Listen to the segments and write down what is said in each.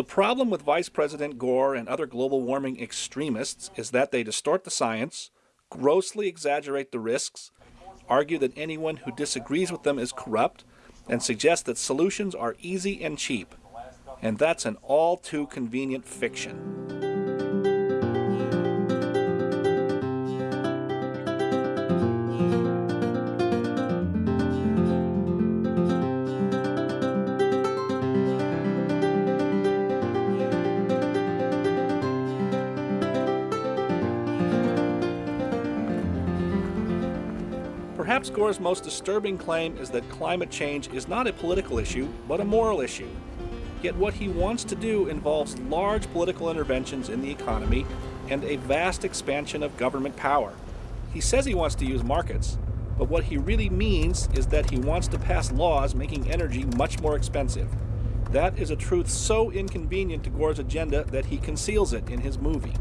The problem with Vice President Gore and other global warming extremists is that they distort the science, grossly exaggerate the risks, argue that anyone who disagrees with them is corrupt, and suggest that solutions are easy and cheap. And that's an all too convenient fiction. Gore's most disturbing claim is that climate change is not a political issue, but a moral issue. Yet what he wants to do involves large political interventions in the economy and a vast expansion of government power. He says he wants to use markets, but what he really means is that he wants to pass laws making energy much more expensive. That is a truth so inconvenient to Gore's agenda that he conceals it in his movie.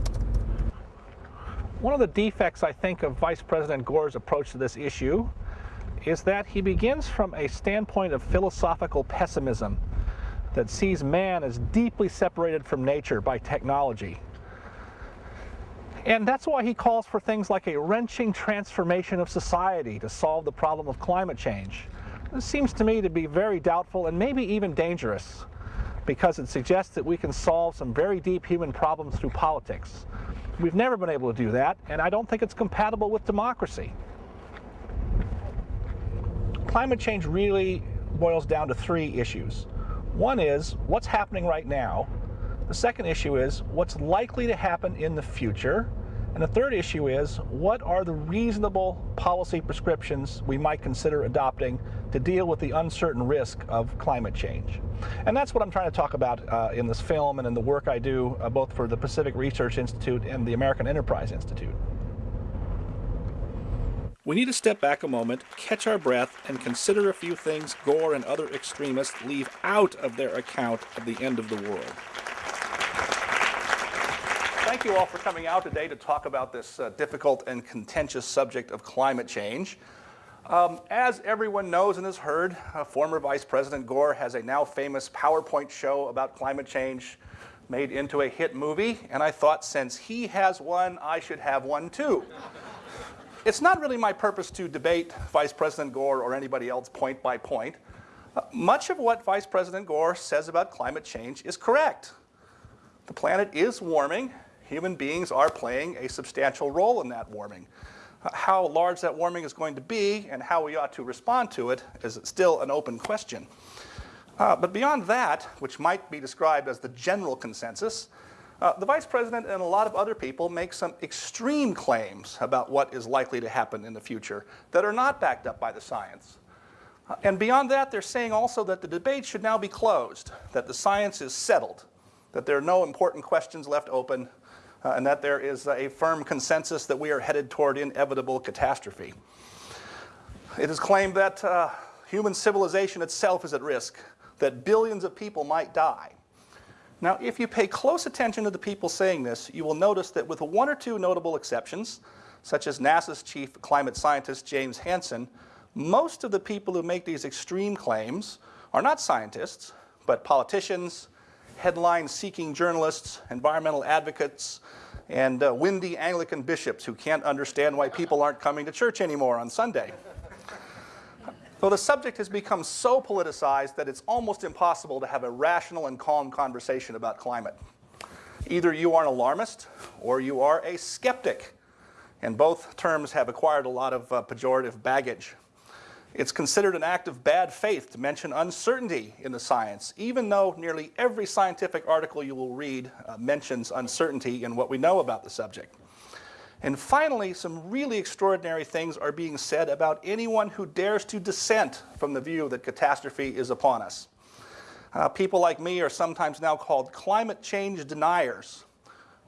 One of the defects, I think, of Vice President Gore's approach to this issue is that he begins from a standpoint of philosophical pessimism that sees man as deeply separated from nature by technology. And that's why he calls for things like a wrenching transformation of society to solve the problem of climate change. This seems to me to be very doubtful and maybe even dangerous because it suggests that we can solve some very deep human problems through politics. We've never been able to do that, and I don't think it's compatible with democracy. Climate change really boils down to three issues. One is what's happening right now. The second issue is what's likely to happen in the future. And the third issue is what are the reasonable policy prescriptions we might consider adopting to deal with the uncertain risk of climate change. And that's what I'm trying to talk about uh, in this film and in the work I do uh, both for the Pacific Research Institute and the American Enterprise Institute. We need to step back a moment, catch our breath, and consider a few things Gore and other extremists leave out of their account of the end of the world. Thank you all for coming out today to talk about this uh, difficult and contentious subject of climate change. Um, as everyone knows and has heard, uh, former Vice President Gore has a now famous PowerPoint show about climate change made into a hit movie, and I thought since he has one, I should have one too. it's not really my purpose to debate Vice President Gore or anybody else point by point. Uh, much of what Vice President Gore says about climate change is correct. The planet is warming, human beings are playing a substantial role in that warming. How large that warming is going to be and how we ought to respond to it is still an open question. Uh, but beyond that, which might be described as the general consensus, uh, the vice president and a lot of other people make some extreme claims about what is likely to happen in the future that are not backed up by the science. Uh, and beyond that, they're saying also that the debate should now be closed, that the science is settled, that there are no important questions left open, uh, and that there is a firm consensus that we are headed toward inevitable catastrophe. It is claimed that uh, human civilization itself is at risk, that billions of people might die. Now, if you pay close attention to the people saying this, you will notice that with one or two notable exceptions, such as NASA's chief climate scientist James Hansen, most of the people who make these extreme claims are not scientists, but politicians, headline-seeking journalists, environmental advocates, and uh, windy Anglican bishops who can't understand why people aren't coming to church anymore on Sunday. Though the subject has become so politicized that it's almost impossible to have a rational and calm conversation about climate. Either you are an alarmist or you are a skeptic, and both terms have acquired a lot of uh, pejorative baggage. It's considered an act of bad faith to mention uncertainty in the science, even though nearly every scientific article you will read uh, mentions uncertainty in what we know about the subject. And finally, some really extraordinary things are being said about anyone who dares to dissent from the view that catastrophe is upon us. Uh, people like me are sometimes now called climate change deniers,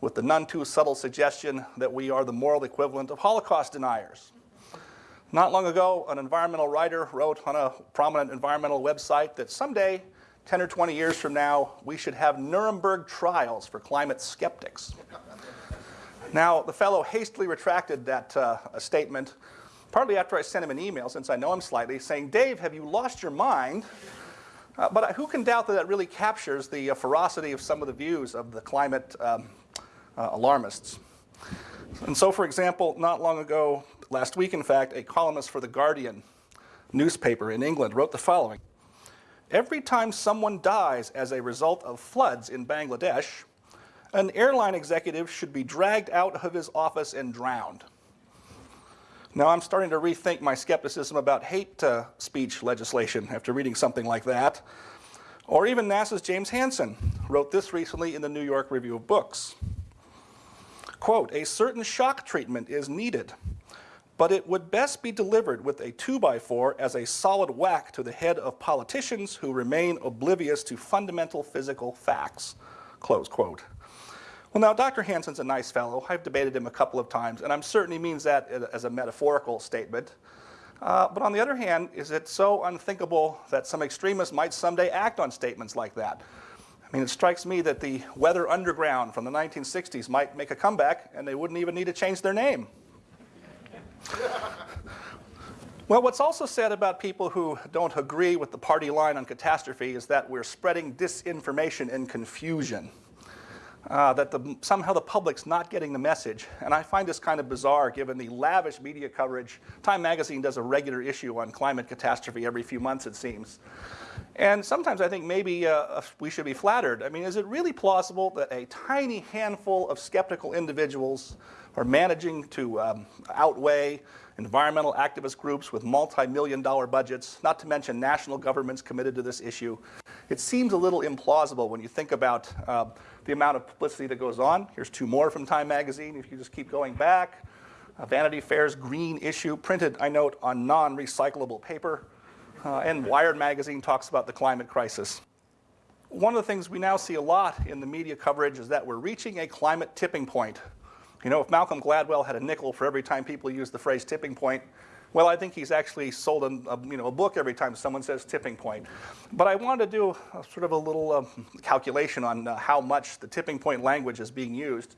with the none too subtle suggestion that we are the moral equivalent of Holocaust deniers. Not long ago, an environmental writer wrote on a prominent environmental website that someday, 10 or 20 years from now, we should have Nuremberg trials for climate skeptics. now, the fellow hastily retracted that uh, statement, partly after I sent him an email, since I know him slightly, saying, Dave, have you lost your mind? Uh, but who can doubt that that really captures the uh, ferocity of some of the views of the climate um, uh, alarmists? And so, for example, not long ago, last week in fact, a columnist for The Guardian newspaper in England wrote the following. Every time someone dies as a result of floods in Bangladesh, an airline executive should be dragged out of his office and drowned. Now I'm starting to rethink my skepticism about hate uh, speech legislation after reading something like that. Or even NASA's James Hansen wrote this recently in the New York Review of Books. Quote, a certain shock treatment is needed, but it would best be delivered with a 2x4 as a solid whack to the head of politicians who remain oblivious to fundamental physical facts, close quote. Well, now, Dr. Hansen's a nice fellow. I've debated him a couple of times, and I'm certain he means that as a metaphorical statement. Uh, but on the other hand, is it so unthinkable that some extremists might someday act on statements like that? I mean, it strikes me that the Weather Underground from the 1960s might make a comeback and they wouldn't even need to change their name. Well, what's also said about people who don't agree with the party line on catastrophe is that we're spreading disinformation and confusion. Uh, that the, somehow the public's not getting the message. And I find this kind of bizarre given the lavish media coverage. Time magazine does a regular issue on climate catastrophe every few months, it seems. And sometimes I think maybe uh, we should be flattered. I mean, is it really plausible that a tiny handful of skeptical individuals are managing to um, outweigh environmental activist groups with multi-million dollar budgets, not to mention national governments committed to this issue? It seems a little implausible when you think about uh, the amount of publicity that goes on. Here's two more from Time Magazine, if you just keep going back. Uh, Vanity Fair's green issue, printed, I note, on non-recyclable paper. Uh, and Wired magazine talks about the climate crisis. One of the things we now see a lot in the media coverage is that we're reaching a climate tipping point. You know, if Malcolm Gladwell had a nickel for every time people use the phrase tipping point, well, I think he's actually sold a, you know, a book every time someone says tipping point. But I wanted to do a, sort of a little uh, calculation on uh, how much the tipping point language is being used.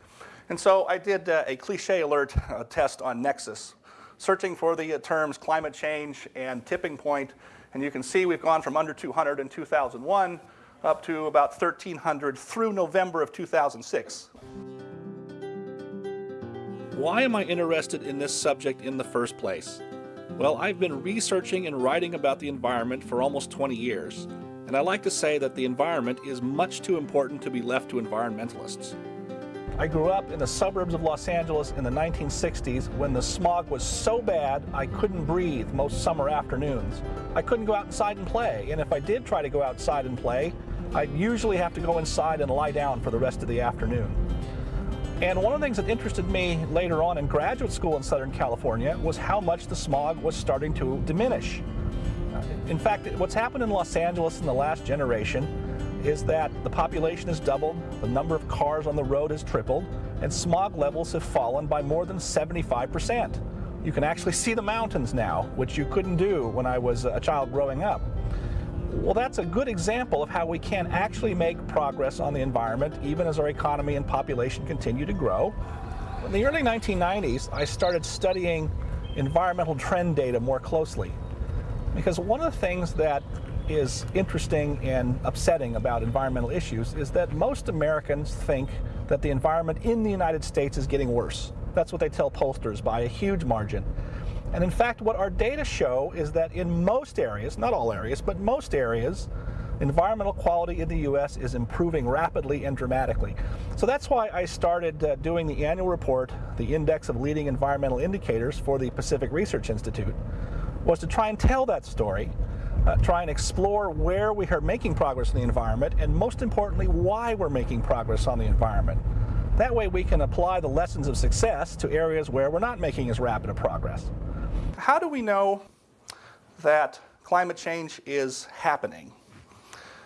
And so I did uh, a cliche alert uh, test on Nexis, searching for the uh, terms climate change and tipping point and you can see we've gone from under 200 in 2001 up to about 1,300 through November of 2006. Why am I interested in this subject in the first place? Well, I've been researching and writing about the environment for almost 20 years, and I like to say that the environment is much too important to be left to environmentalists. I grew up in the suburbs of Los Angeles in the 1960s when the smog was so bad I couldn't breathe most summer afternoons. I couldn't go outside and play, and if I did try to go outside and play, I'd usually have to go inside and lie down for the rest of the afternoon. And one of the things that interested me later on in graduate school in Southern California was how much the smog was starting to diminish. In fact, what's happened in Los Angeles in the last generation is that the population has doubled, the number of cars on the road has tripled, and smog levels have fallen by more than 75%. You can actually see the mountains now, which you couldn't do when I was a child growing up. Well, that's a good example of how we can actually make progress on the environment even as our economy and population continue to grow. In the early 1990s, I started studying environmental trend data more closely. Because one of the things that is interesting and upsetting about environmental issues is that most Americans think that the environment in the United States is getting worse. That's what they tell pollsters by a huge margin. And in fact, what our data show is that in most areas, not all areas, but most areas, environmental quality in the U.S. is improving rapidly and dramatically. So that's why I started uh, doing the annual report, the Index of Leading Environmental Indicators for the Pacific Research Institute, was to try and tell that story uh, try and explore where we are making progress in the environment and most importantly why we're making progress on the environment. That way we can apply the lessons of success to areas where we're not making as rapid a progress. How do we know that climate change is happening?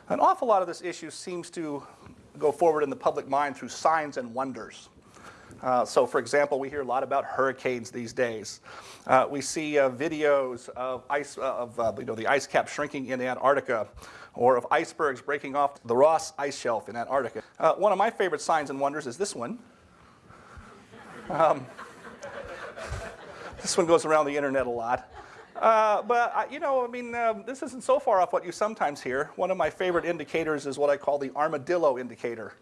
An awful lot of this issue seems to go forward in the public mind through signs and wonders. Uh, so for example, we hear a lot about hurricanes these days. Uh, we see uh, videos of, ice, uh, of uh, you know, the ice cap shrinking in Antarctica or of icebergs breaking off the Ross ice shelf in Antarctica. Uh, one of my favorite signs and wonders is this one. Um, this one goes around the internet a lot. Uh, but, I, you know, I mean, um, this isn't so far off what you sometimes hear. One of my favorite indicators is what I call the armadillo indicator.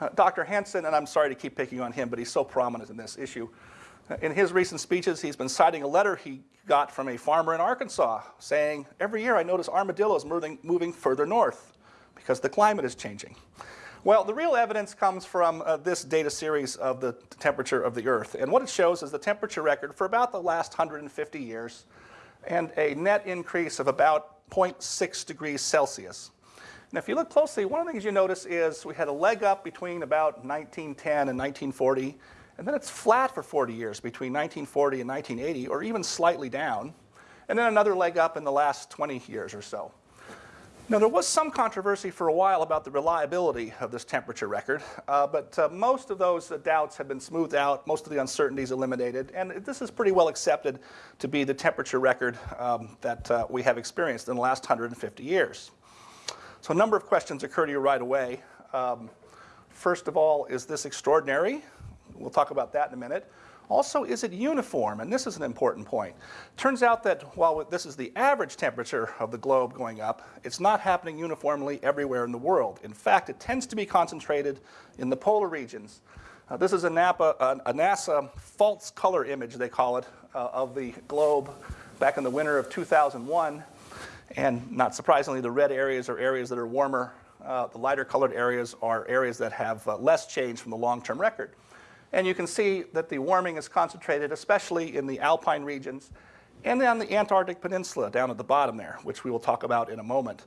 Uh, Dr. Hansen, and I'm sorry to keep picking on him, but he's so prominent in this issue. Uh, in his recent speeches, he's been citing a letter he got from a farmer in Arkansas saying, every year I notice armadillos moving, moving further north because the climate is changing. Well, the real evidence comes from uh, this data series of the temperature of the Earth. And what it shows is the temperature record for about the last 150 years and a net increase of about 0.6 degrees Celsius. And if you look closely, one of the things you notice is we had a leg up between about 1910 and 1940, and then it's flat for 40 years between 1940 and 1980, or even slightly down, and then another leg up in the last 20 years or so. Now, there was some controversy for a while about the reliability of this temperature record, uh, but uh, most of those uh, doubts have been smoothed out, most of the uncertainties eliminated, and this is pretty well accepted to be the temperature record um, that uh, we have experienced in the last 150 years. So a number of questions occur to you right away. Um, first of all, is this extraordinary? We'll talk about that in a minute. Also, is it uniform? And this is an important point. Turns out that while this is the average temperature of the globe going up, it's not happening uniformly everywhere in the world. In fact, it tends to be concentrated in the polar regions. Uh, this is a, Napa, a, NASA false color image, they call it, uh, of the globe back in the winter of 2001. And not surprisingly, the red areas are areas that are warmer. Uh, the lighter colored areas are areas that have uh, less change from the long-term record. And you can see that the warming is concentrated especially in the alpine regions and then on the Antarctic Peninsula down at the bottom there, which we will talk about in a moment.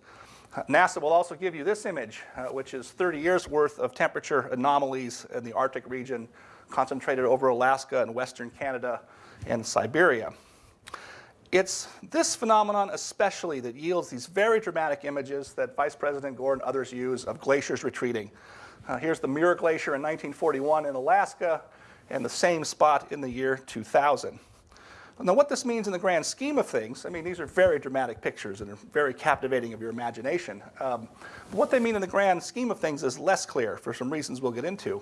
NASA will also give you this image, uh, which is 30 years worth of temperature anomalies in the Arctic region concentrated over Alaska and Western Canada and Siberia. It's this phenomenon especially that yields these very dramatic images that Vice President Gore and others use of glaciers retreating. Uh, here's the Muir Glacier in 1941 in Alaska, and the same spot in the year 2000. Now, what this means in the grand scheme of things, I mean, these are very dramatic pictures and are very captivating of your imagination. Um, what they mean in the grand scheme of things is less clear for some reasons we'll get into.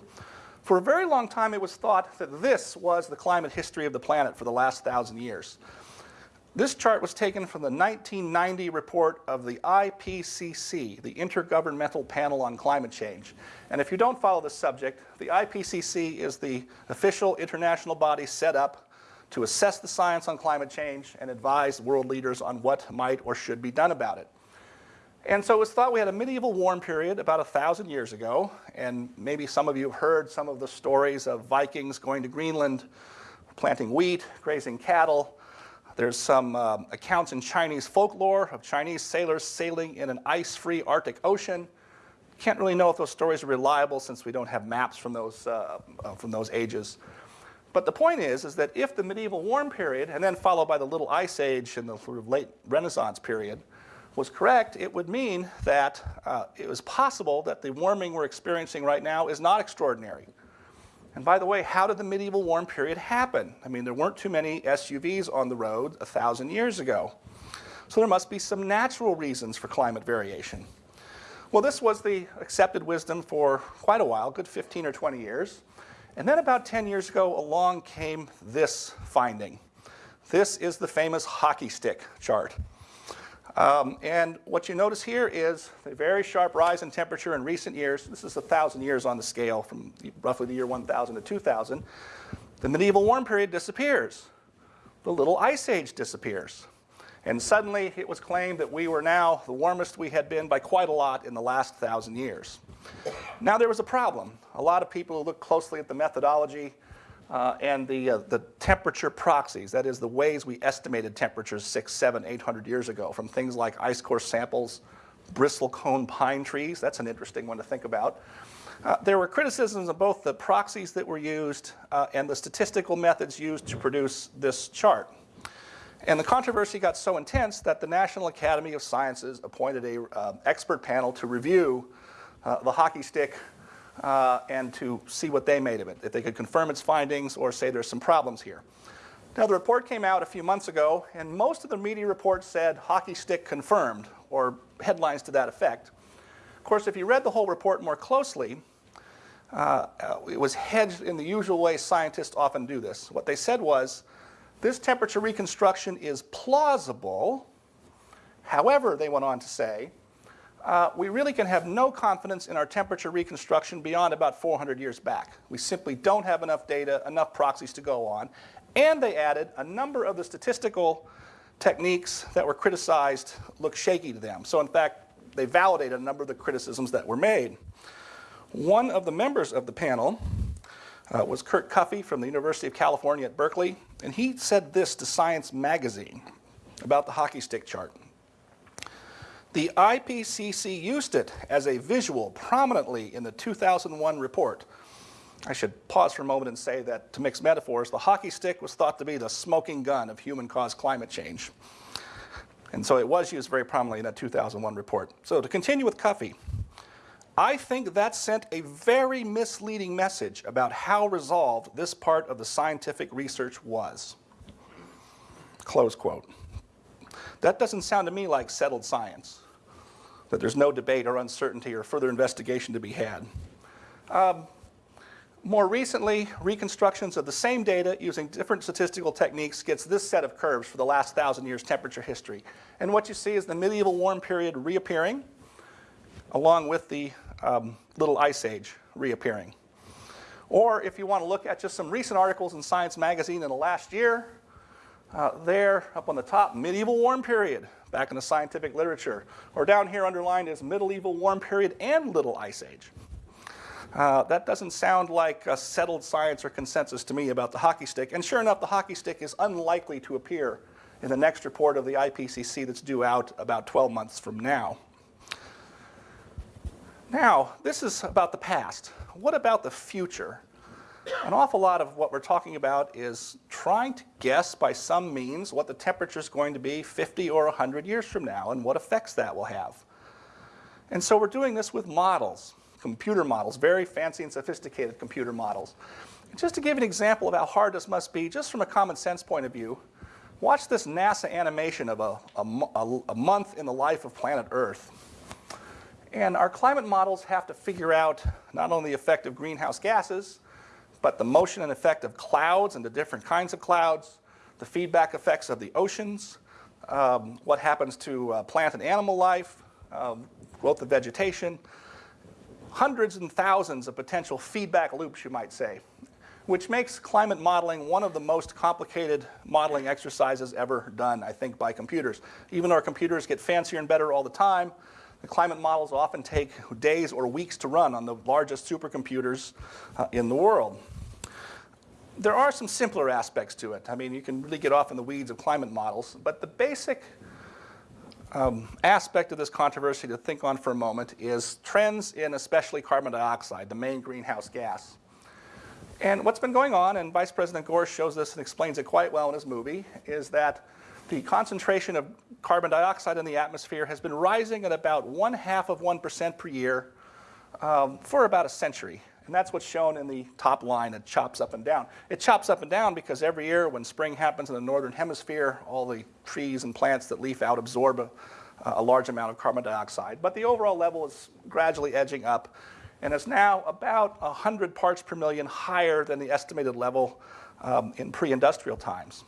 For a very long time, it was thought that this was the climate history of the planet for the last thousand years. This chart was taken from the 1990 report of the IPCC, the Intergovernmental Panel on Climate Change. And if you don't follow this subject, the IPCC is the official international body set up to assess the science on climate change and advise world leaders on what might or should be done about it. And so it was thought we had a medieval warm period about a thousand years ago, and maybe some of you have heard some of the stories of Vikings going to Greenland, planting wheat, grazing cattle, there's some um, accounts in Chinese folklore of Chinese sailors sailing in an ice-free Arctic Ocean. Can't really know if those stories are reliable since we don't have maps from those, uh, uh, from those ages. But the point is, is that if the medieval warm period, and then followed by the Little Ice Age and the sort of late Renaissance period, was correct, it would mean that uh, it was possible that the warming we're experiencing right now is not extraordinary. And by the way, how did the medieval warm period happen? I mean, there weren't too many SUVs on the road a thousand years ago. So there must be some natural reasons for climate variation. Well, this was the accepted wisdom for quite a while, good 15 or 20 years. And then about 10 years ago, along came this finding. This is the famous hockey stick chart. Um, and what you notice here is a very sharp rise in temperature in recent years. This is 1,000 years on the scale from roughly the year 1000 to 2000. The medieval warm period disappears. The little ice age disappears. And suddenly it was claimed that we were now the warmest we had been by quite a lot in the last thousand years. Now there was a problem. A lot of people who looked closely at the methodology uh, and the, uh, the temperature proxies, that is the ways we estimated temperatures six, seven, eight hundred years ago from things like ice core samples, bristlecone pine trees, that's an interesting one to think about. Uh, there were criticisms of both the proxies that were used uh, and the statistical methods used to produce this chart. And the controversy got so intense that the National Academy of Sciences appointed an uh, expert panel to review uh, the hockey stick uh, and to see what they made of it, if they could confirm its findings or say there's some problems here. Now, the report came out a few months ago, and most of the media reports said hockey stick confirmed, or headlines to that effect. Of course, if you read the whole report more closely, uh, it was hedged in the usual way scientists often do this. What they said was This temperature reconstruction is plausible. However, they went on to say, uh, we really can have no confidence in our temperature reconstruction beyond about 400 years back. We simply don't have enough data, enough proxies to go on. And they added a number of the statistical techniques that were criticized look shaky to them. So in fact, they validated a number of the criticisms that were made. One of the members of the panel uh, was Kurt Cuffey from the University of California at Berkeley, and he said this to Science Magazine about the hockey stick chart. The IPCC used it as a visual prominently in the 2001 report. I should pause for a moment and say that, to mix metaphors, the hockey stick was thought to be the smoking gun of human-caused climate change. And so it was used very prominently in that 2001 report. So to continue with Cuffey, I think that sent a very misleading message about how resolved this part of the scientific research was. Close quote. That doesn't sound to me like settled science, that there's no debate or uncertainty or further investigation to be had. Um, more recently, reconstructions of the same data using different statistical techniques gets this set of curves for the last thousand years temperature history. And what you see is the medieval warm period reappearing along with the um, little ice age reappearing. Or if you want to look at just some recent articles in Science Magazine in the last year, uh, there up on the top, medieval warm period, back in the scientific literature. Or down here underlined is medieval warm period and little ice age. Uh, that doesn't sound like a settled science or consensus to me about the hockey stick. And sure enough, the hockey stick is unlikely to appear in the next report of the IPCC that's due out about 12 months from now. Now, this is about the past. What about the future? An awful lot of what we're talking about is trying to guess by some means what the temperature is going to be 50 or 100 years from now and what effects that will have. And so we're doing this with models computer models, very fancy and sophisticated computer models. just to give an example of how hard this must be, just from a common sense point of view, watch this NASA animation of a, a, a month in the life of planet Earth. And our climate models have to figure out not only the effect of greenhouse gases, but the motion and effect of clouds and the different kinds of clouds, the feedback effects of the oceans, um, what happens to uh, plant and animal life, um, growth of vegetation, hundreds and thousands of potential feedback loops, you might say, which makes climate modeling one of the most complicated modeling exercises ever done, I think, by computers. Even our computers get fancier and better all the time, the climate models often take days or weeks to run on the largest supercomputers uh, in the world. There are some simpler aspects to it. I mean, you can really get off in the weeds of climate models, but the basic um, aspect of this controversy to think on for a moment is trends in especially carbon dioxide, the main greenhouse gas. And what's been going on, and Vice President Gore shows this and explains it quite well in his movie, is that the concentration of carbon dioxide in the atmosphere has been rising at about one half of 1% per year um, for about a century. And that's what's shown in the top line. It chops up and down. It chops up and down because every year when spring happens in the northern hemisphere, all the trees and plants that leaf out absorb a, a large amount of carbon dioxide. But the overall level is gradually edging up and is now about 100 parts per million higher than the estimated level um, in pre-industrial times.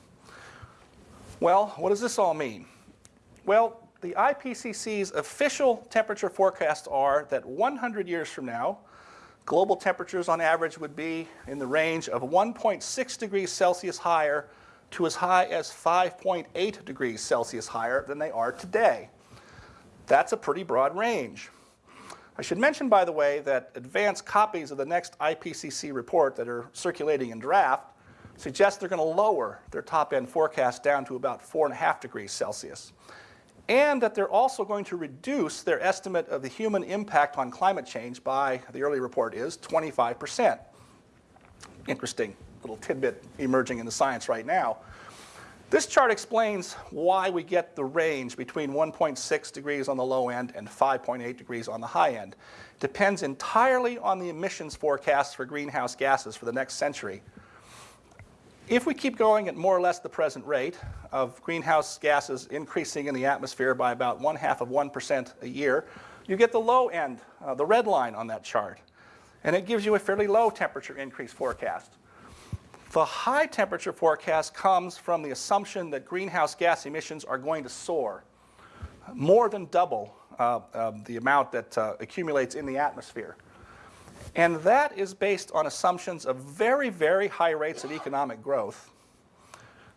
Well, what does this all mean? Well, the IPCC's official temperature forecasts are that 100 years from now, global temperatures on average would be in the range of 1.6 degrees Celsius higher to as high as 5.8 degrees Celsius higher than they are today. That's a pretty broad range. I should mention, by the way, that advanced copies of the next IPCC report that are circulating in draft suggest they're going to lower their top-end forecast down to about 4.5 degrees Celsius and that they're also going to reduce their estimate of the human impact on climate change by, the early report is, 25%. Interesting little tidbit emerging in the science right now. This chart explains why we get the range between 1.6 degrees on the low end and 5.8 degrees on the high end. Depends entirely on the emissions forecasts for greenhouse gases for the next century. If we keep going at more or less the present rate of greenhouse gases increasing in the atmosphere by about one half of 1% a year, you get the low end, uh, the red line on that chart. And it gives you a fairly low temperature increase forecast. The high temperature forecast comes from the assumption that greenhouse gas emissions are going to soar, more than double uh, uh, the amount that uh, accumulates in the atmosphere. And that is based on assumptions of very, very high rates of economic growth.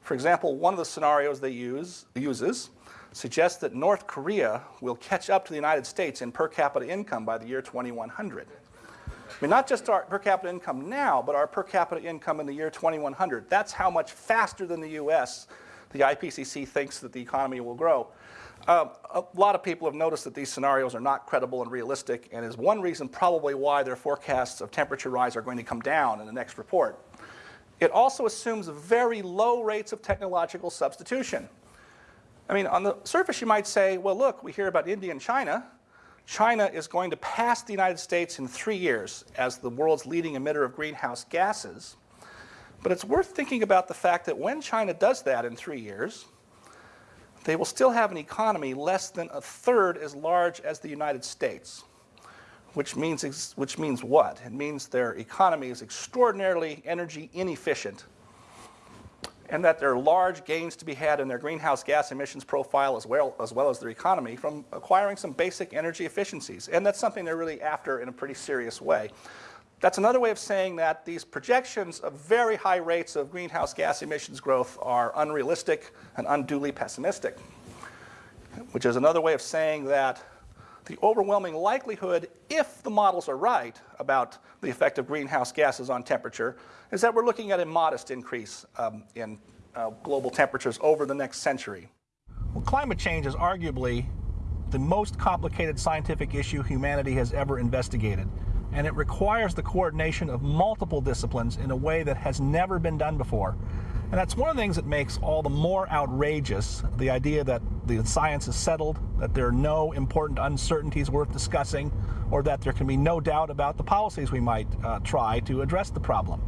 For example, one of the scenarios they use uses suggests that North Korea will catch up to the United States in per capita income by the year 2100. I mean, not just our per capita income now, but our per capita income in the year 2100. That's how much faster than the US the IPCC thinks that the economy will grow. Uh, a lot of people have noticed that these scenarios are not credible and realistic, and is one reason probably why their forecasts of temperature rise are going to come down in the next report. It also assumes very low rates of technological substitution. I mean, on the surface, you might say, well, look, we hear about India and China. China is going to pass the United States in three years as the world's leading emitter of greenhouse gases. But it's worth thinking about the fact that when China does that in three years, they will still have an economy less than a third as large as the United States. Which means, which means what? It means their economy is extraordinarily energy inefficient and that there are large gains to be had in their greenhouse gas emissions profile as well, as well as their economy from acquiring some basic energy efficiencies. And that's something they're really after in a pretty serious way. That's another way of saying that these projections of very high rates of greenhouse gas emissions growth are unrealistic and unduly pessimistic, which is another way of saying that the overwhelming likelihood, if the models are right about the effect of greenhouse gases on temperature, is that we're looking at a modest increase um, in uh, global temperatures over the next century. Well, climate change is arguably the most complicated scientific issue humanity has ever investigated. And it requires the coordination of multiple disciplines in a way that has never been done before. And that's one of the things that makes all the more outrageous the idea that the science is settled, that there are no important uncertainties worth discussing, or that there can be no doubt about the policies we might uh, try to address the problem.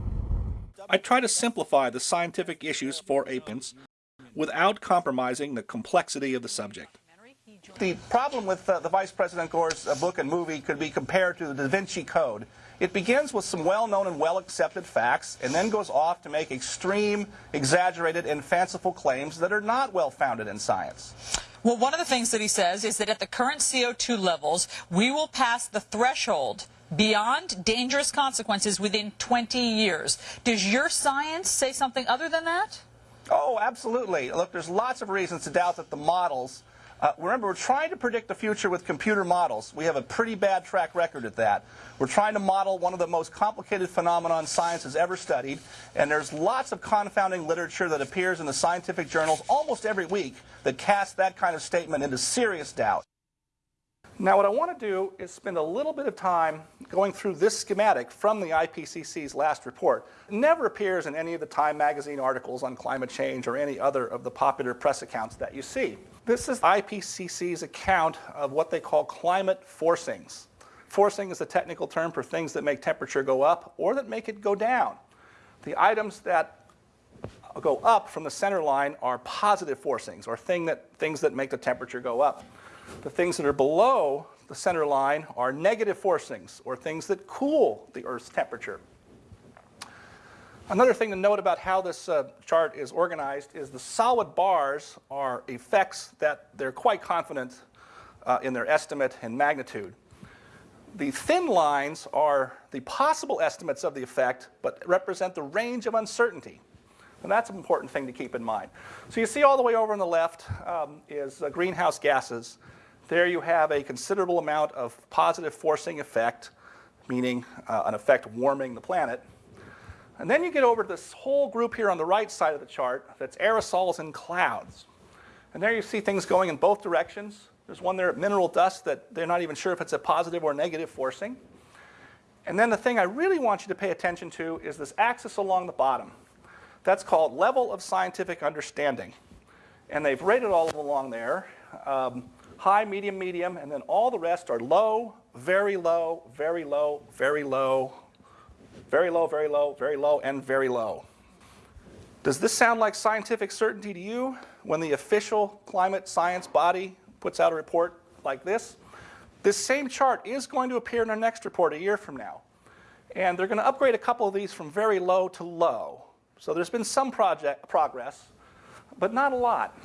I try to simplify the scientific issues for APINS without compromising the complexity of the subject. The problem with uh, the Vice President Gore's uh, book and movie could be compared to the Da Vinci Code. It begins with some well-known and well-accepted facts and then goes off to make extreme, exaggerated, and fanciful claims that are not well-founded in science. Well, one of the things that he says is that at the current CO2 levels, we will pass the threshold beyond dangerous consequences within 20 years. Does your science say something other than that? Oh, absolutely. Look, there's lots of reasons to doubt that the models uh, remember, we're trying to predict the future with computer models. We have a pretty bad track record at that. We're trying to model one of the most complicated phenomena science has ever studied, and there's lots of confounding literature that appears in the scientific journals almost every week that casts that kind of statement into serious doubt. Now what I want to do is spend a little bit of time going through this schematic from the IPCC's last report. It never appears in any of the Time magazine articles on climate change or any other of the popular press accounts that you see. This is IPCC's account of what they call climate forcings. Forcing is a technical term for things that make temperature go up or that make it go down. The items that go up from the center line are positive forcings, or thing that, things that make the temperature go up. The things that are below the center line are negative forcings, or things that cool the Earth's temperature. Another thing to note about how this uh, chart is organized is the solid bars are effects that they're quite confident uh, in their estimate and magnitude. The thin lines are the possible estimates of the effect, but represent the range of uncertainty. And that's an important thing to keep in mind. So you see all the way over on the left um, is uh, greenhouse gases. There you have a considerable amount of positive forcing effect, meaning uh, an effect warming the planet. And then you get over to this whole group here on the right side of the chart that's aerosols and clouds. And there you see things going in both directions. There's one there at mineral dust that they're not even sure if it's a positive or negative forcing. And then the thing I really want you to pay attention to is this axis along the bottom. That's called level of scientific understanding. And they've rated all along there. Um, high, medium, medium, and then all the rest are low, very low, very low, very low, very low, very low, very low, and very low. Does this sound like scientific certainty to you when the official climate science body puts out a report like this? This same chart is going to appear in our next report a year from now. And they're going to upgrade a couple of these from very low to low. So there's been some project progress, but not a lot.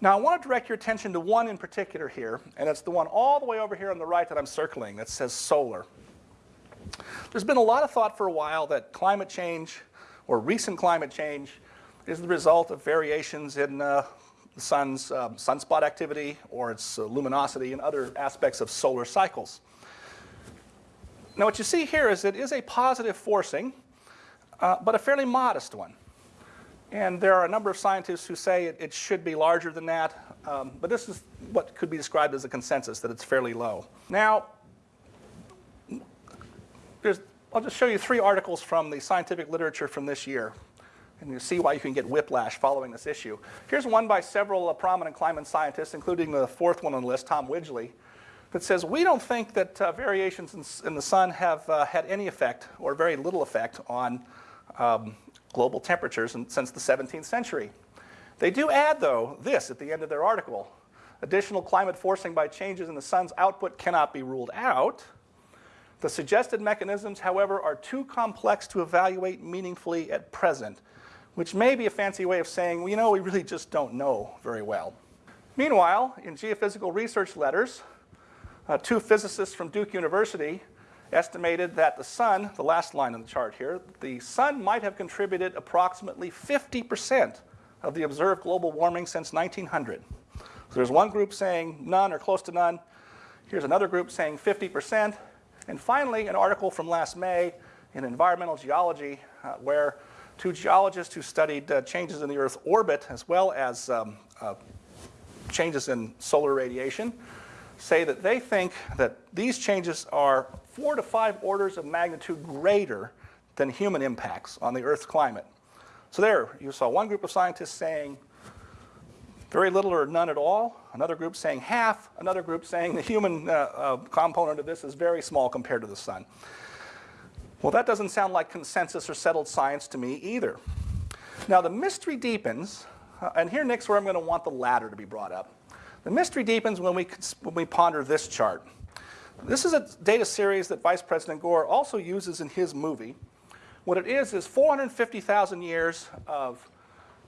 Now I want to direct your attention to one in particular here, and it's the one all the way over here on the right that I'm circling that says solar. There's been a lot of thought for a while that climate change, or recent climate change, is the result of variations in uh, the sun's um, sunspot activity or its uh, luminosity and other aspects of solar cycles. Now what you see here is it is a positive forcing, uh, but a fairly modest one. And there are a number of scientists who say it, it should be larger than that, um, but this is what could be described as a consensus, that it's fairly low. Now, I'll just show you three articles from the scientific literature from this year, and you'll see why you can get whiplash following this issue. Here's one by several uh, prominent climate scientists, including the fourth one on the list, Tom Wigley, that says, we don't think that uh, variations in, in, the sun have uh, had any effect, or very little effect, on um, global temperatures in, since the 17th century. They do add, though, this at the end of their article. Additional climate forcing by changes in the sun's output cannot be ruled out. The suggested mechanisms, however, are too complex to evaluate meaningfully at present, which may be a fancy way of saying, well, you know, we really just don't know very well. Meanwhile, in geophysical research letters, uh, two physicists from Duke University estimated that the sun, the last line on the chart here, the sun might have contributed approximately 50% of the observed global warming since 1900. So there's one group saying none or close to none. Here's another group saying 50%. And finally, an article from last May in Environmental Geology uh, where two geologists who studied uh, changes in the Earth's orbit as well as um, uh, changes in solar radiation say that they think that these changes are four to five orders of magnitude greater than human impacts on the Earth's climate. So there, you saw one group of scientists saying very little or none at all, another group saying half, another group saying the human uh, uh, component of this is very small compared to the sun. Well, that doesn't sound like consensus or settled science to me either. Now, the mystery deepens, uh, and here, Nick's where I'm going to want the ladder to be brought up. The mystery deepens when we, when we ponder this chart. This is a data series that Vice President Gore also uses in his movie. What it is is 450,000 years of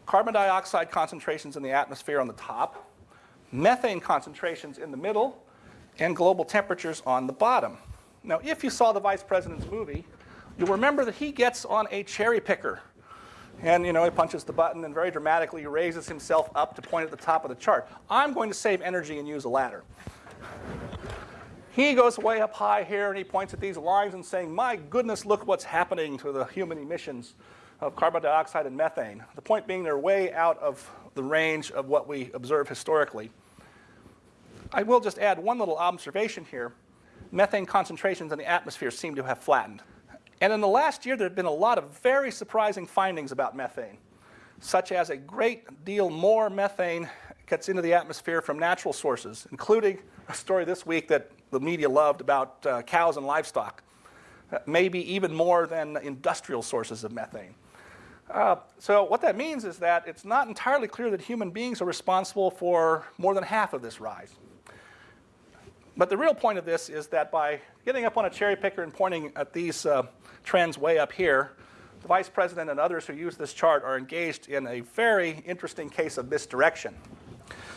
carbon dioxide concentrations in the atmosphere on the top, methane concentrations in the middle, and global temperatures on the bottom. Now, if you saw the Vice President's movie, you'll remember that he gets on a cherry picker and you know, he punches the button and very dramatically raises himself up to point at the top of the chart. I'm going to save energy and use a ladder. He goes way up high here and he points at these lines and saying, my goodness, look what's happening to the human emissions of carbon dioxide and methane. The point being they're way out of the range of what we observe historically. I will just add one little observation here. Methane concentrations in the atmosphere seem to have flattened. And in the last year, there have been a lot of very surprising findings about methane, such as a great deal more methane gets into the atmosphere from natural sources, including a story this week that the media loved about uh, cows and livestock, uh, maybe even more than industrial sources of methane. Uh, so what that means is that it's not entirely clear that human beings are responsible for more than half of this rise. But the real point of this is that by getting up on a cherry picker and pointing at these uh, trends way up here, the vice president and others who use this chart are engaged in a very interesting case of misdirection.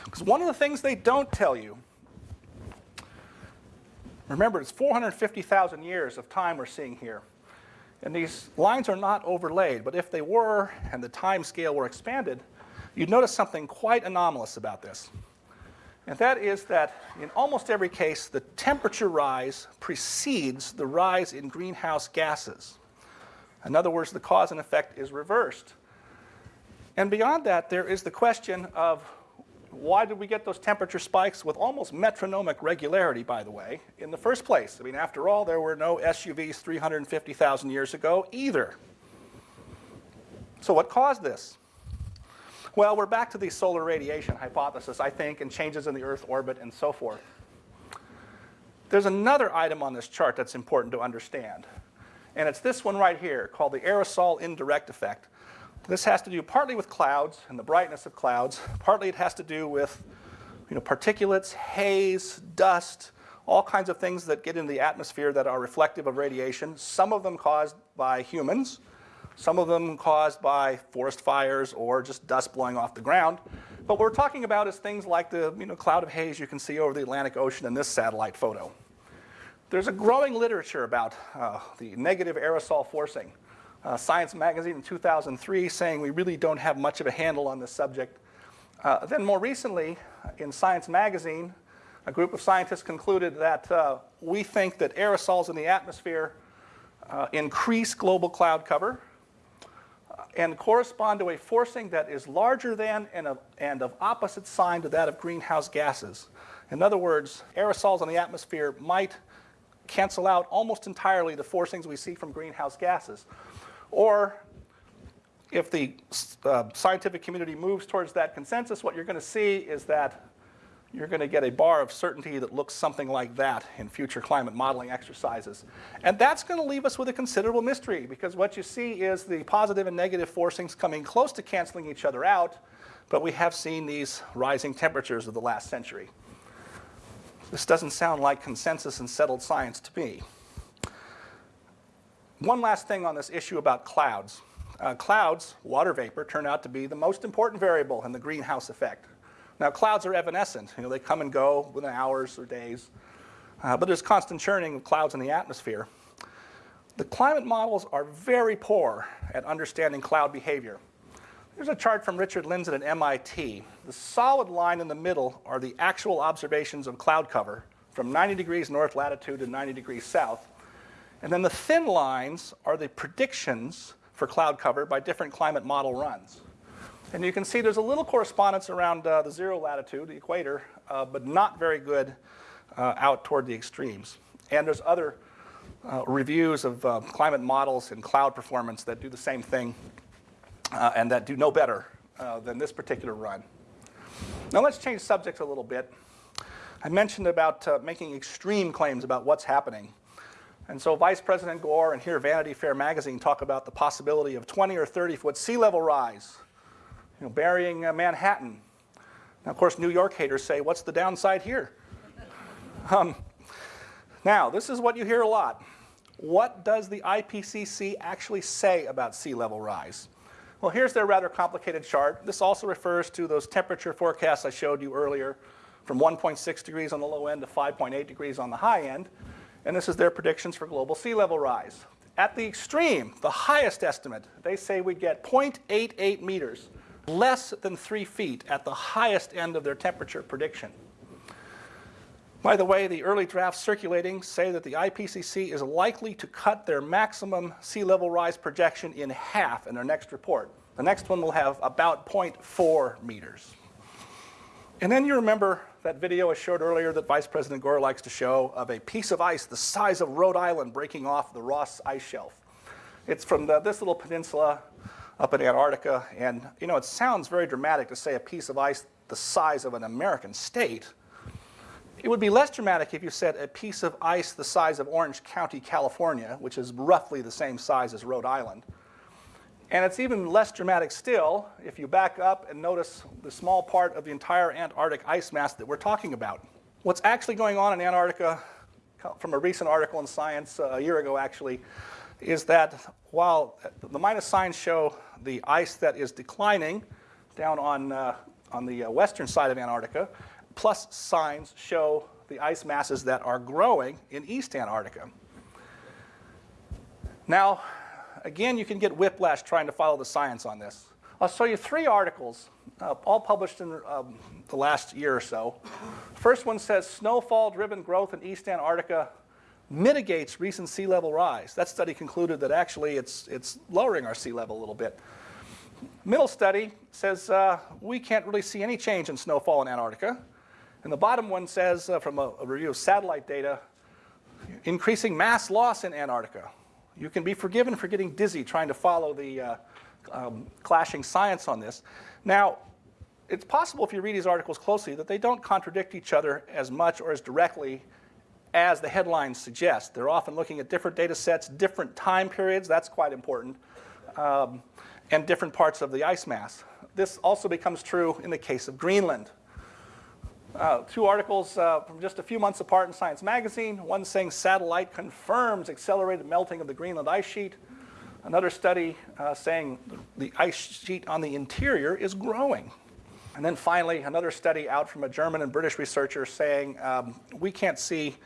Because one of the things they don't tell you, remember it's 450,000 years of time we're seeing here. And these lines are not overlaid, but if they were and the time scale were expanded, you'd notice something quite anomalous about this. And that is that in almost every case, the temperature rise precedes the rise in greenhouse gases. In other words, the cause and effect is reversed. And beyond that, there is the question of why did we get those temperature spikes with almost metronomic regularity, by the way, in the first place? I mean, after all, there were no SUVs 350,000 years ago either. So what caused this? Well, we're back to the solar radiation hypothesis, I think, and changes in the Earth orbit and so forth. There's another item on this chart that's important to understand. And it's this one right here called the aerosol indirect effect. This has to do partly with clouds and the brightness of clouds. Partly it has to do with you know, particulates, haze, dust, all kinds of things that get into the atmosphere that are reflective of radiation, some of them caused by humans, some of them caused by forest fires or just dust blowing off the ground. But what we're talking about is things like the you know, cloud of haze you can see over the Atlantic Ocean in this satellite photo. There's a growing literature about uh, the negative aerosol forcing. Uh, Science magazine in 2003 saying we really don't have much of a handle on this subject. Uh, then more recently, in Science magazine, a group of scientists concluded that uh, we think that aerosols in the atmosphere uh, increase global cloud cover uh, and correspond to a forcing that is larger than and of, and of opposite sign to that of greenhouse gases. In other words, aerosols in the atmosphere might cancel out almost entirely the forcings we see from greenhouse gases. Or if the uh, scientific community moves towards that consensus, what you're going to see is that you're going to get a bar of certainty that looks something like that in future climate modeling exercises. And that's going to leave us with a considerable mystery because what you see is the positive and negative forcings coming close to canceling each other out, but we have seen these rising temperatures of the last century. This doesn't sound like consensus and settled science to me. One last thing on this issue about clouds. Uh, clouds, water vapor, turn out to be the most important variable in the greenhouse effect. Now, clouds are evanescent. You know, they come and go within hours or days. Uh, but there's constant churning of clouds in the atmosphere. The climate models are very poor at understanding cloud behavior. Here's a chart from Richard Lindzen at MIT. The solid line in the middle are the actual observations of cloud cover from 90 degrees north latitude to 90 degrees south. And then the thin lines are the predictions for cloud cover by different climate model runs. And you can see there's a little correspondence around uh, the zero latitude, the equator, uh, but not very good uh, out toward the extremes. And there's other uh, reviews of uh, climate models and cloud performance that do the same thing uh, and that do no better than this particular run. Now let's change subjects a little bit. I mentioned about making extreme claims about what's happening. And so Vice President Gore and here Vanity Fair magazine talk about the possibility of 20 or 30 foot sea level rise you know, burying uh, Manhattan. Now, of course, New York haters say, what's the downside here? um, now, this is what you hear a lot. What does the IPCC actually say about sea level rise? Well, here's their rather complicated chart. This also refers to those temperature forecasts I showed you earlier from 1.6 degrees on the low end to 5.8 degrees on the high end. And this is their predictions for global sea level rise. At the extreme, the highest estimate, they say we'd get 0.88 meters less than three feet at the highest end of their temperature prediction. By the way, the early drafts circulating say that the IPCC is likely to cut their maximum sea level rise projection in half in their next report. The next one will have about 0.4 meters. And then you remember that video I showed earlier that Vice President Gore likes to show of a piece of ice the size of Rhode Island breaking off the Ross ice shelf. It's from the, this little peninsula up in Antarctica. And, you know, it sounds very dramatic to say a piece of ice the size of an American state. It would be less dramatic if you said a piece of ice the size of Orange County, California, which is roughly the same size as Rhode Island. And it's even less dramatic still if you back up and notice the small part of the entire Antarctic ice mass that we're talking about. What's actually going on in Antarctica, from a recent article in Science uh, a year ago actually, is that while the minus signs show the ice that is declining down on, uh, on the uh, western side of Antarctica, plus signs show the ice masses that are growing in East Antarctica. Now, again, you can get whiplash trying to follow the science on this. I'll show you three articles, uh, all published in um, the last year or so. First one says, snowfall-driven growth in East Antarctica mitigates recent sea level rise. That study concluded that actually it's, it's lowering our sea level a little bit. Middle study says uh, we can't really see any change in snowfall in Antarctica. And the bottom one says, uh, from a, a, review of satellite data, increasing mass loss in Antarctica. You can be forgiven for getting dizzy trying to follow the uh, um, clashing science on this. Now, it's possible if you read these articles closely that they don't contradict each other as much or as directly as the headlines suggest. They're often looking at different data sets, different time periods, that's quite important, um, and different parts of the ice mass. This also becomes true in the case of Greenland. Uh, two articles uh, from just a few months apart in Science Magazine, one saying satellite confirms accelerated melting of the Greenland ice sheet. Another study uh, saying the ice sheet on the interior is growing. And then finally, another study out from a German and British researcher saying um, we can't see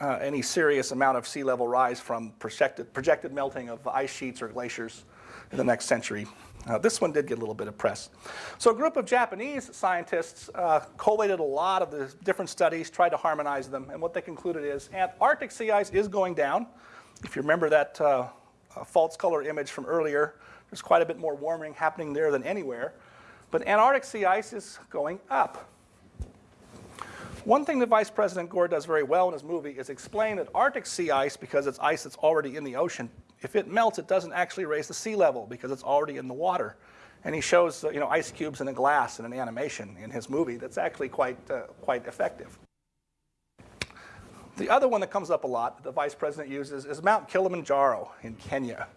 uh, any serious amount of sea level rise from projected, projected melting of ice sheets or glaciers in the next century. Uh, this one did get a little bit of press. So a group of Japanese scientists uh, collated a lot of the different studies, tried to harmonize them, and what they concluded is Antarctic sea ice is going down. If you remember that uh, false color image from earlier, there's quite a bit more warming happening there than anywhere. But Antarctic sea ice is going up. One thing that Vice President Gore does very well in his movie is explain that Arctic sea ice, because it's ice that's already in the ocean, if it melts, it doesn't actually raise the sea level because it's already in the water. And he shows uh, you know, ice cubes in a glass in an animation in his movie that's actually quite, uh, quite effective. The other one that comes up a lot that the vice president uses is Mount Kilimanjaro in Kenya.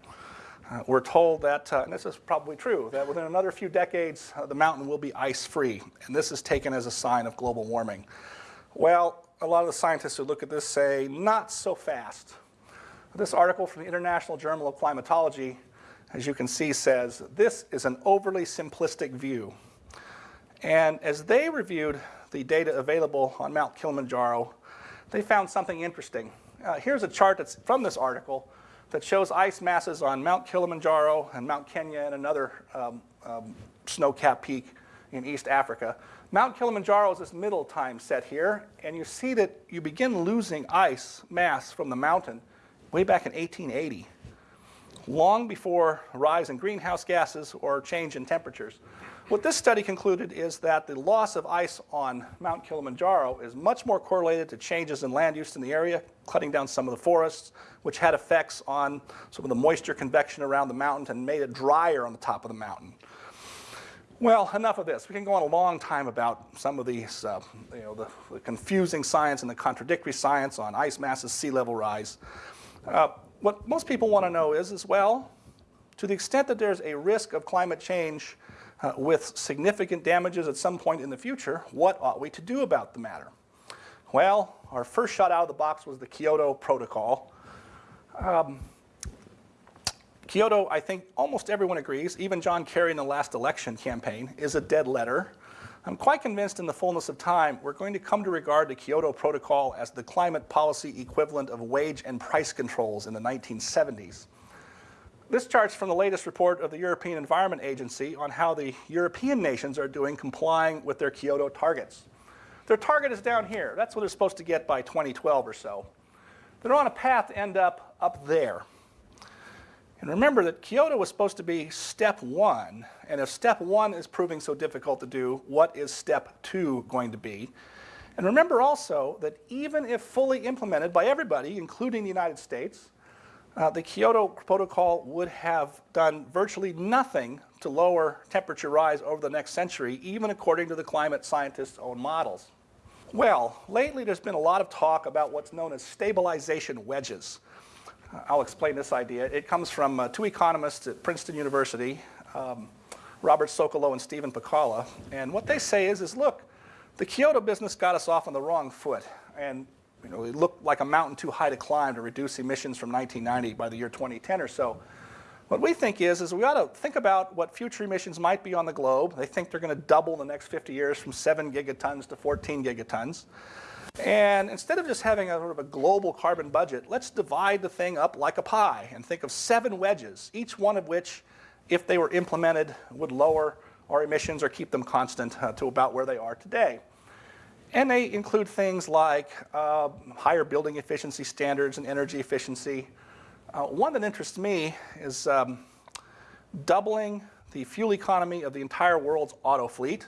Uh, we're told that, uh, and this is probably true, that within another few decades, uh, the mountain will be ice-free, and this is taken as a sign of global warming. Well, a lot of the scientists who look at this say, not so fast. This article from the International Journal of Climatology, as you can see, says, this is an overly simplistic view. And as they reviewed the data available on Mount Kilimanjaro, they found something interesting. Uh, here's a chart that's from this article that shows ice masses on Mount Kilimanjaro and Mount Kenya and another um, um, snow-capped peak in East Africa. Mount Kilimanjaro is this middle time set here, and you see that you begin losing ice mass from the mountain way back in 1880, long before rise in greenhouse gases or change in temperatures. What this study concluded is that the loss of ice on Mount Kilimanjaro is much more correlated to changes in land use in the area, cutting down some of the forests, which had effects on some of the moisture convection around the mountain and made it drier on the top of the mountain. Well, enough of this. We can go on a long time about some of these, uh, you know, the, the, confusing science and the contradictory science on ice masses, sea level rise. Uh, what most people want to know is, as well, to the extent that there's a risk of climate change uh, with significant damages at some point in the future, what ought we to do about the matter? Well, our first shot out of the box was the Kyoto Protocol. Um, Kyoto, I think almost everyone agrees, even John Kerry in the last election campaign, is a dead letter. I'm quite convinced in the fullness of time we're going to come to regard the Kyoto Protocol as the climate policy equivalent of wage and price controls in the 1970s. This chart's from the latest report of the European Environment Agency on how the European nations are doing complying with their Kyoto targets. Their target is down here. That's what they're supposed to get by 2012 or so. They're on a path to end up up there. And remember that Kyoto was supposed to be step one, and if step one is proving so difficult to do, what is step two going to be? And remember also that even if fully implemented by everybody, including the United States, uh, the Kyoto Protocol would have done virtually nothing to lower temperature rise over the next century, even according to the climate scientists' own models. Well, lately there's been a lot of talk about what's known as stabilization wedges. I'll explain this idea. It comes from uh, two economists at Princeton University, um, Robert Socolow and Stephen Pacala. And what they say is, is look, the Kyoto business got us off on the wrong foot. And you know, it looked like a mountain too high to climb to reduce emissions from 1990 by the year 2010 or so. What we think is, is we ought to think about what future emissions might be on the globe. They think they're going to double in the next 50 years from 7 gigatons to 14 gigatons. And instead of just having a sort of a global carbon budget, let's divide the thing up like a pie and think of seven wedges, each one of which, if they were implemented, would lower our emissions or keep them constant uh, to about where they are today. And they include things like uh, higher building efficiency standards and energy efficiency. Uh, one that interests me is um, doubling the fuel economy of the entire world's auto fleet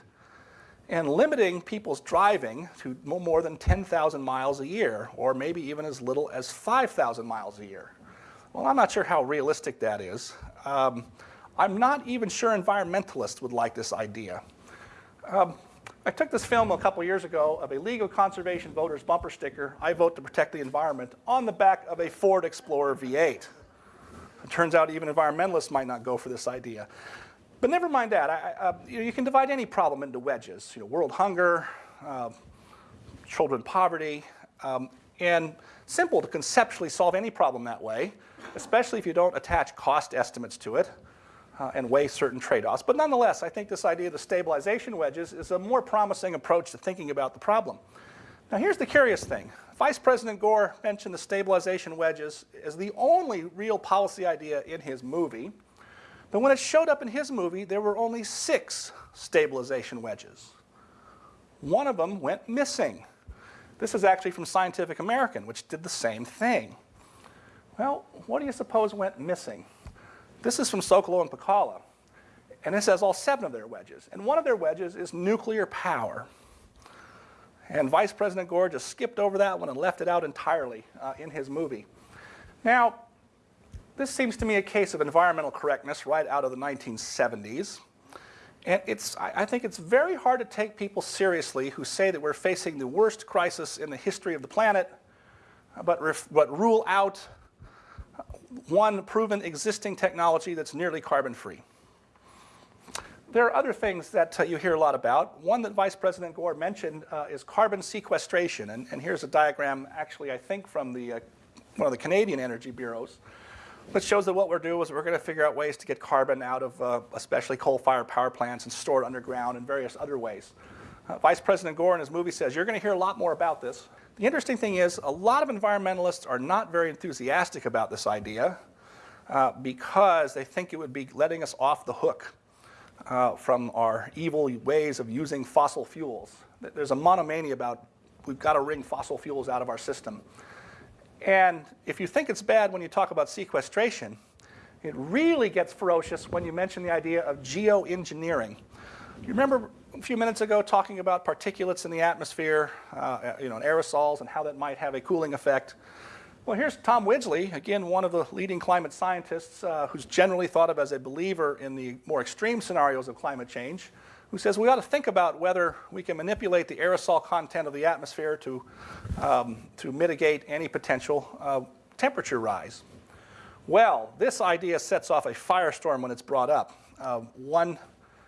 and limiting people's driving to no more than 10,000 miles a year, or maybe even as little as 5,000 miles a year. Well, I'm not sure how realistic that is. Um, I'm not even sure environmentalists would like this idea. Um, I took this film a couple years ago of a of Conservation Voters bumper sticker, I vote to protect the environment, on the back of a Ford Explorer V8. It turns out even environmentalists might not go for this idea. But never mind that. I, uh, you, you, can divide any problem into wedges. You know, world hunger, uh, children poverty. Um, and simple to conceptually solve any problem that way, especially if you don't attach cost estimates to it uh, and weigh certain trade-offs. But nonetheless, I think this idea of the stabilization wedges is a more promising approach to thinking about the problem. Now here's the curious thing. Vice President Gore mentioned the stabilization wedges as the only real policy idea in his movie. But when it showed up in his movie, there were only six stabilization wedges. One of them went missing. This is actually from Scientific American, which did the same thing. Well, what do you suppose went missing? This is from Socolow and Pacala. And this has all seven of their wedges. And one of their wedges is nuclear power. And Vice President Gore just skipped over that one and left it out entirely uh, in his movie. Now, this seems to me a case of environmental correctness right out of the 1970s. And it's, I think it's very hard to take people seriously who say that we're facing the worst crisis in the history of the planet, but, but rule out one proven existing technology that's nearly carbon-free. There are other things that uh, you hear a lot about. One that Vice President Gore mentioned uh, is carbon sequestration. And, and, here's a diagram, actually, I think from the, uh, one of the Canadian energy bureaus, that shows that what we're doing is we're going to figure out ways to get carbon out of uh, especially coal-fired power plants and store it underground in various other ways. Uh, Vice President Gore in his movie says, you're going to hear a lot more about this. The interesting thing is a lot of environmentalists are not very enthusiastic about this idea uh, because they think it would be letting us off the hook uh, from our evil ways of using fossil fuels. There's a monomania about we've got to wring fossil fuels out of our system. And if you think it's bad when you talk about sequestration, it really gets ferocious when you mention the idea of geoengineering. You remember a few minutes ago talking about particulates in the atmosphere, uh, you know, and aerosols and how that might have a cooling effect. Well, here's Tom Wigley, again, one of the leading climate scientists uh, who's generally thought of as a believer in the more extreme scenarios of climate change, who says we ought to think about whether we can manipulate the aerosol content of the atmosphere to, um, to mitigate any potential uh, temperature rise. Well, this idea sets off a firestorm when it's brought up. Uh, one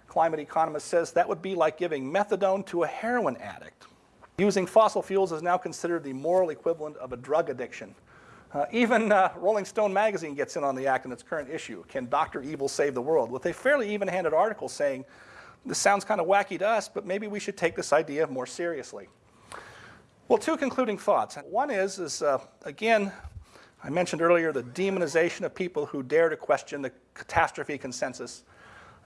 climate economist says that would be like giving methadone to a heroin addict. Using fossil fuels is now considered the moral equivalent of a drug addiction. Uh, even uh, Rolling Stone magazine gets in on the act in its current issue, Can Dr. Evil Save the World? with a fairly even-handed article saying, this sounds kind of wacky to us, but maybe we should take this idea more seriously. Well, two concluding thoughts. One is, is uh, again, I mentioned earlier the demonization of people who dare to question the catastrophe consensus.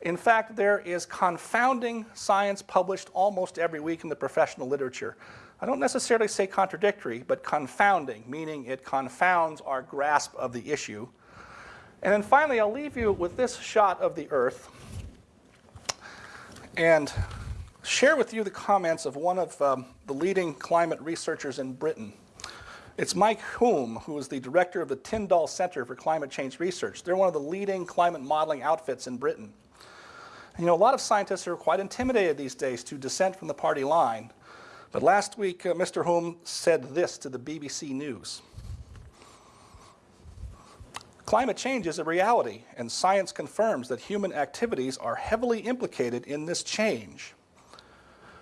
In fact, there is confounding science published almost every week in the professional literature I don't necessarily say contradictory, but confounding, meaning it confounds our grasp of the issue. And then finally, I'll leave you with this shot of the Earth and share with you the comments of one of um, the leading climate researchers in Britain. It's Mike Hulme, who is the director of the Tyndall Center for Climate Change Research. They're one of the leading climate modeling outfits in Britain. You know, a lot of scientists are quite intimidated these days to dissent from the party line. But last week, uh, Mr. Hulme said this to the BBC News. Climate change is a reality, and science confirms that human activities are heavily implicated in this change.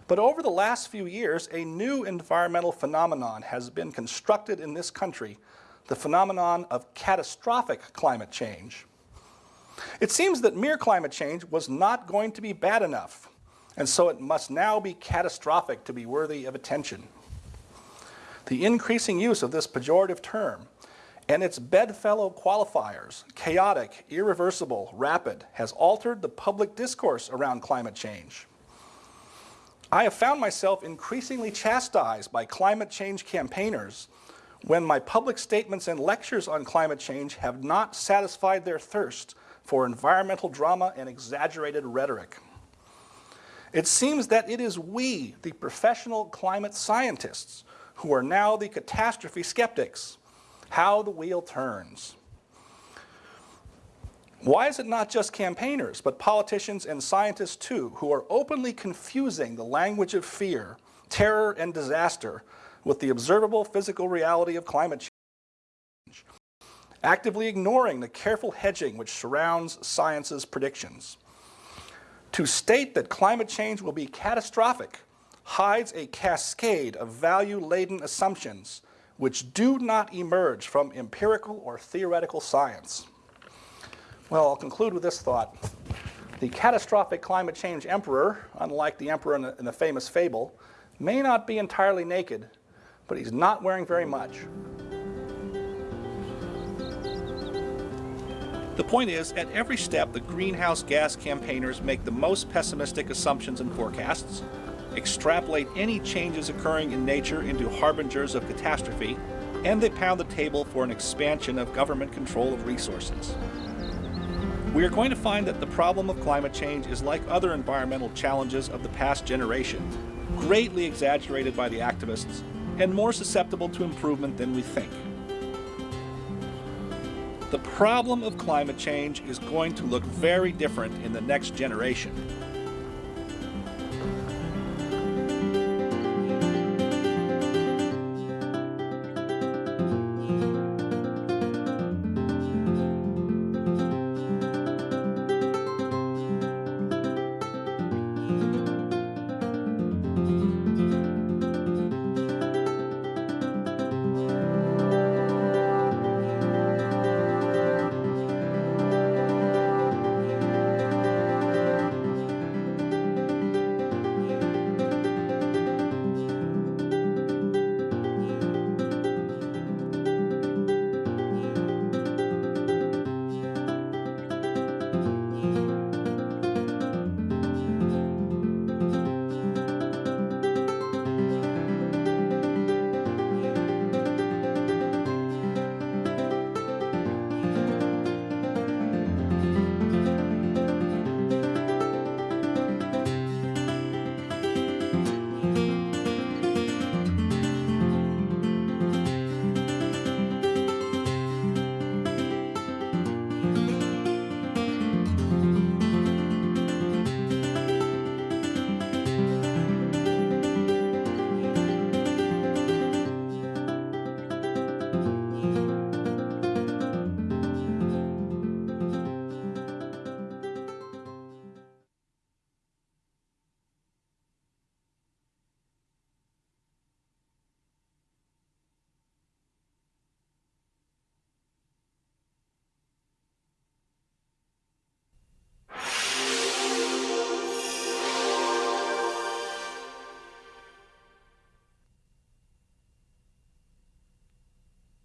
But over the last few years, a new environmental phenomenon has been constructed in this country, the phenomenon of catastrophic climate change. It seems that mere climate change was not going to be bad enough and so it must now be catastrophic to be worthy of attention. The increasing use of this pejorative term and its bedfellow qualifiers, chaotic, irreversible, rapid, has altered the public discourse around climate change. I have found myself increasingly chastised by climate change campaigners when my public statements and lectures on climate change have not satisfied their thirst for environmental drama and exaggerated rhetoric. It seems that it is we, the professional climate scientists, who are now the catastrophe skeptics. How the wheel turns. Why is it not just campaigners, but politicians and scientists too, who are openly confusing the language of fear, terror, and disaster with the observable physical reality of climate change, actively ignoring the careful hedging which surrounds science's predictions? To state that climate change will be catastrophic hides a cascade of value-laden assumptions which do not emerge from empirical or theoretical science. Well, I'll conclude with this thought. The catastrophic climate change emperor, unlike the emperor in the, in the famous fable, may not be entirely naked, but he's not wearing very much. The point is, at every step, the greenhouse gas campaigners make the most pessimistic assumptions and forecasts, extrapolate any changes occurring in nature into harbingers of catastrophe, and they pound the table for an expansion of government control of resources. We are going to find that the problem of climate change is like other environmental challenges of the past generation, greatly exaggerated by the activists and more susceptible to improvement than we think. The problem of climate change is going to look very different in the next generation.